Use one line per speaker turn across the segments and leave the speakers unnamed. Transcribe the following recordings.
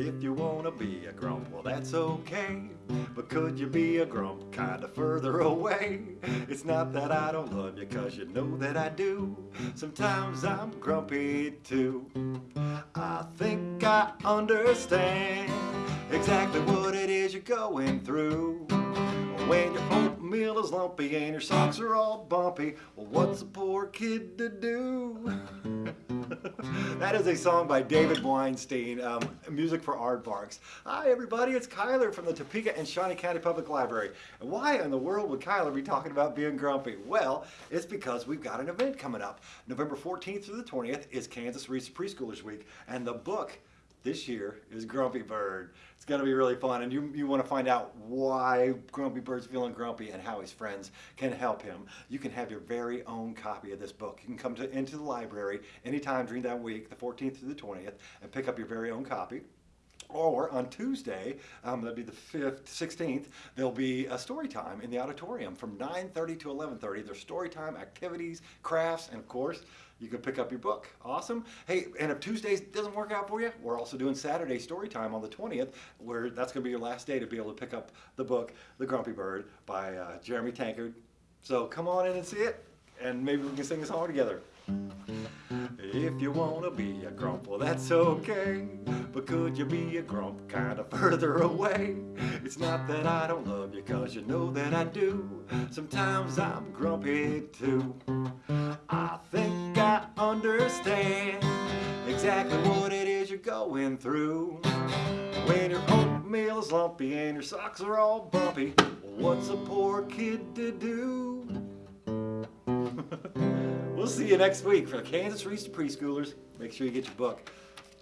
If you wanna be a grump, well that's okay. But could you be a grump kinda further away? It's not that I don't love you, cause you know that I do. Sometimes I'm grumpy too. I think I understand exactly what it is you're going through. When your oatmeal is lumpy and your socks are all bumpy, well what's a poor kid to do? that is a song by David Weinstein, um, music for aardvarks. Hi everybody, it's Kyler from the Topeka and Shawnee County Public Library. And why in the world would Kyler be talking about being grumpy? Well, it's because we've got an event coming up. November 14th through the 20th is Kansas Reese Preschoolers Week, and the book this year is Grumpy Bird. It's going to be really fun, and you, you want to find out why Grumpy Bird's feeling grumpy and how his friends can help him. You can have your very own copy of this book. You can come to, into the library anytime during that week, the 14th through the 20th, and pick up your very own copy. Or on Tuesday, um, that'd be the 5th, 16th, there'll be a story time in the auditorium from 9.30 to 11.30. There's story time, activities, crafts, and of course, you can pick up your book. Awesome. Hey, and if Tuesdays doesn't work out for you, we're also doing Saturday story time on the 20th, where that's going to be your last day to be able to pick up the book, The Grumpy Bird by uh, Jeremy Tankard. So come on in and see it, and maybe we can sing a song together. If you wanna be a grump, well that's okay. But could you be a grump kinda further away? It's not that I don't love you, cause you know that I do. Sometimes I'm grumpy too. I think I understand exactly what it is you're going through. When your oatmeal is lumpy and your socks are all bumpy, what's a poor kid to do? We'll see you next week for the Kansas Reese Preschoolers. Make sure you get your book,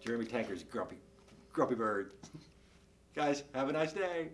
Jeremy Tankard's Grumpy, Grumpy Bird. Guys, have a nice day.